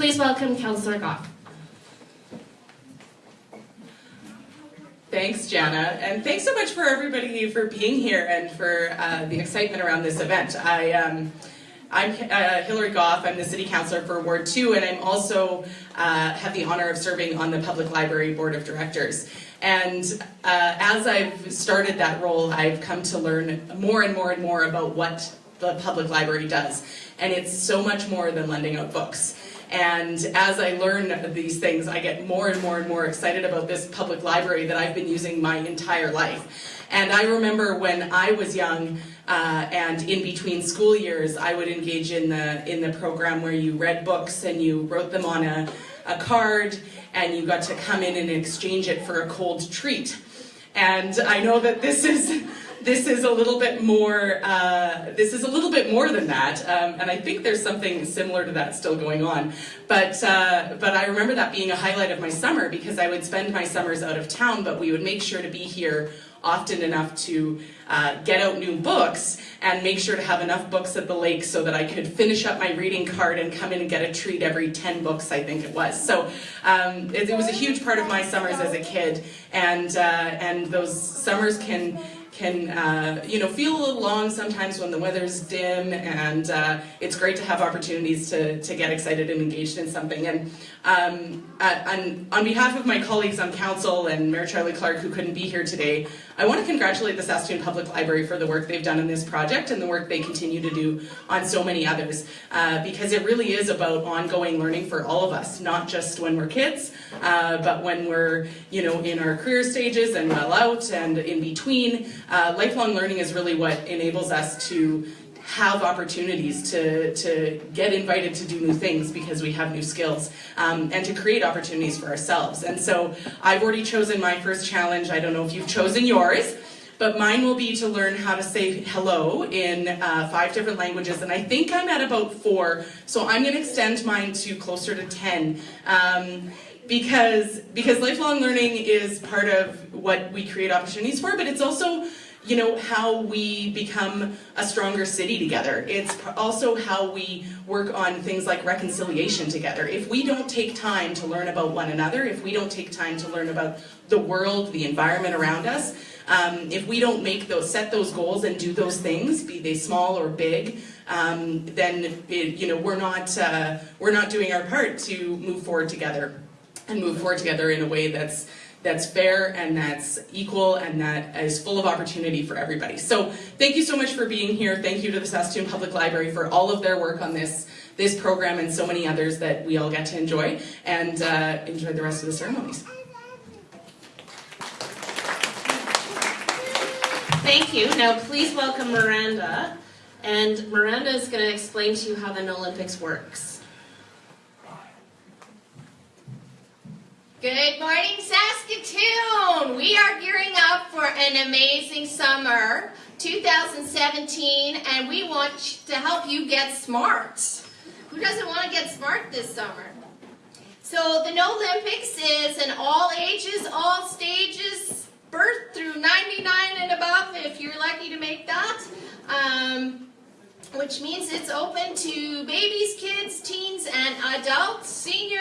Please welcome Councillor Goff. Thanks, Jana, and thanks so much for everybody for being here and for uh, the excitement around this event. I, um, I'm uh, Hillary Goff. I'm the City Councillor for Ward 2, and I'm also uh, have the honor of serving on the Public Library Board of Directors. And uh, as I've started that role, I've come to learn more and more and more about what the public library does. And it's so much more than lending out books. And as I learn these things, I get more and more and more excited about this public library that I've been using my entire life. And I remember when I was young uh, and in between school years, I would engage in the, in the program where you read books and you wrote them on a, a card and you got to come in and exchange it for a cold treat. And I know that this is this is a little bit more, uh, this is a little bit more than that, um, and I think there's something similar to that still going on. But, uh, but I remember that being a highlight of my summer because I would spend my summers out of town, but we would make sure to be here often enough to uh, get out new books and make sure to have enough books at the lake so that I could finish up my reading card and come in and get a treat every 10 books, I think it was. So um, it, it, was a huge part of my summers as a kid, and, uh, and those summers can can uh, you know feel a little long sometimes when the weather's dim and uh, it's great to have opportunities to, to get excited and engaged in something. And um, uh, on, on behalf of my colleagues on council and Mayor Charlie Clark who couldn't be here today I want to congratulate the Saskatoon Public Library for the work they've done in this project and the work they continue to do on so many others uh, because it really is about ongoing learning for all of us not just when we're kids uh, but when we're you know in our career stages and well out and in between. Uh, lifelong learning is really what enables us to have opportunities to, to get invited to do new things because we have new skills um, and to create opportunities for ourselves. And so I've already chosen my first challenge. I don't know if you've chosen yours, but mine will be to learn how to say hello in uh, five different languages, and I think I'm at about four, so I'm going to extend mine to closer to 10. Um, because, because lifelong learning is part of what we create opportunities for, but it's also you know, how we become a stronger city together. It's also how we work on things like reconciliation together. If we don't take time to learn about one another, if we don't take time to learn about the world, the environment around us, um, if we don't make those, set those goals and do those things, be they small or big, um, then it, you know we're not uh, we're not doing our part to move forward together and move forward together in a way that's that's fair and that's equal and that is full of opportunity for everybody. So thank you so much for being here. Thank you to the Saskatoon Public Library for all of their work on this, this program and so many others that we all get to enjoy and uh, enjoy the rest of the ceremonies. Thank you. Now please welcome Miranda. And Miranda is going to explain to you how the Olympics works. Good morning, Saskatoon! We are gearing up for an amazing summer, 2017, and we want to help you get smart. Who doesn't want to get smart this summer? So the No Olympics is an all ages, all stages, birth through 99 and above, if you're lucky to make that. Um, which means it's open to babies, kids, teens, and adults, seniors,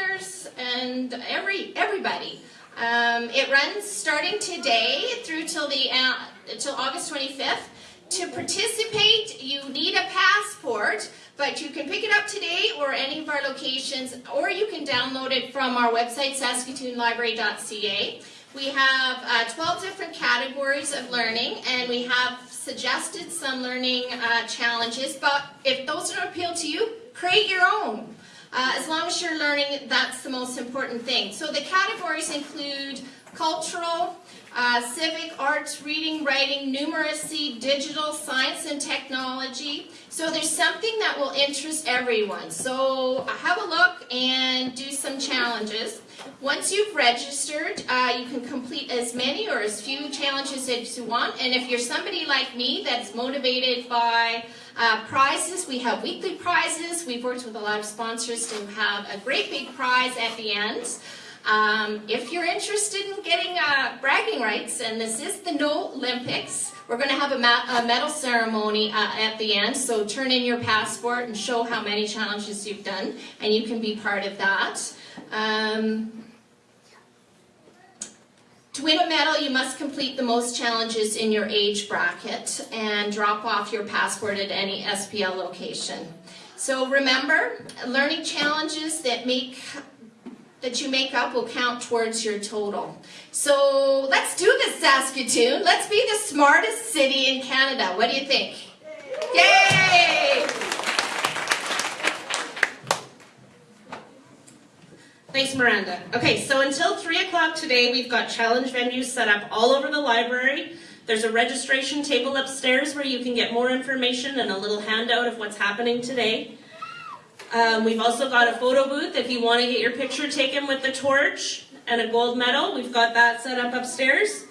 and every everybody. Um, it runs starting today through till the uh, till August 25th. To participate, you need a passport, but you can pick it up today or any of our locations, or you can download it from our website, saskatoonlibrary.ca. We have uh, 12 different categories of learning, and we have suggested some learning uh, challenges, but if those don't appeal to you, create your own. Uh, as long as you're learning, that's the most important thing. So the categories include cultural, uh, civic, arts, reading, writing, numeracy, digital, science and technology. So there's something that will interest everyone. So have a look and do some challenges. Once you've registered, uh, you can complete as many or as few challenges as you want. And if you're somebody like me that's motivated by uh, prizes, we have weekly prizes. We've worked with a lot of sponsors to have a great big prize at the end. Um, if you're interested in getting uh, bragging rights, and this is the No Olympics, we're going to have a, a medal ceremony uh, at the end. So turn in your passport and show how many challenges you've done, and you can be part of that. Um, to win a medal, you must complete the most challenges in your age bracket and drop off your passport at any SPL location. So remember, learning challenges that make that you make up will count towards your total. So let's do this, Saskatoon. Let's be the smartest city in Canada. What do you think? Yay! Thanks, Miranda. Okay, so until 3 o'clock today, we've got challenge venues set up all over the library. There's a registration table upstairs where you can get more information and a little handout of what's happening today. Um, we've also got a photo booth if you want to get your picture taken with the torch and a gold medal. We've got that set up upstairs.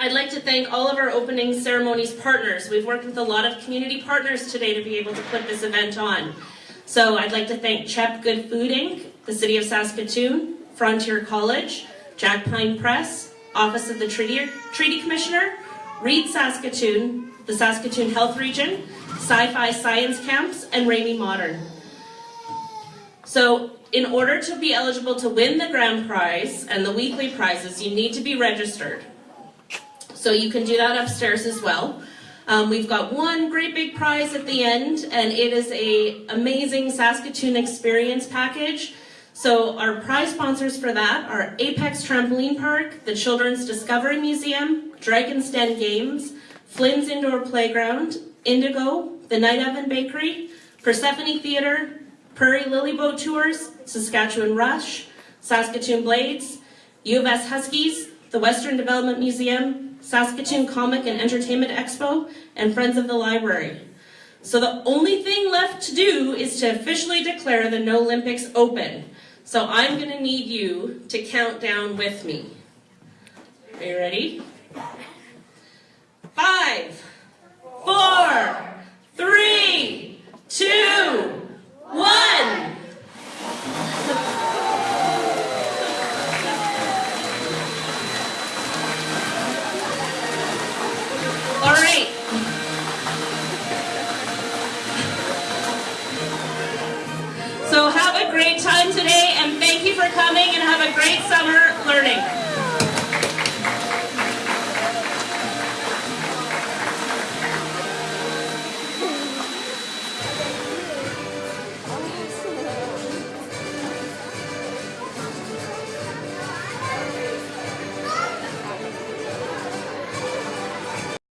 I'd like to thank all of our opening ceremonies partners. We've worked with a lot of community partners today to be able to put this event on. So I'd like to thank CHEP Good Food Inc., the City of Saskatoon, Frontier College, Jack Pine Press, Office of the Treaty, Treaty Commissioner, READ Saskatoon, the Saskatoon Health Region, Sci-Fi Science Camps, and Remai Modern. So in order to be eligible to win the grand prize and the weekly prizes, you need to be registered. So you can do that upstairs as well. Um, we've got one great big prize at the end, and it is a amazing Saskatoon experience package. So our prize sponsors for that are Apex Trampoline Park, the Children's Discovery Museum, Dragon's Den Games, Flynn's Indoor Playground, Indigo, the Night Oven Bakery, Persephone Theatre, Prairie Lily Boat Tours, Saskatchewan Rush, Saskatoon Blades, U of S Huskies, the Western Development Museum, Saskatoon Comic and Entertainment Expo, and Friends of the Library. So the only thing left to do is to officially declare the No Olympics open. So I'm going to need you to count down with me. Are you ready? Five, four, three, two, one.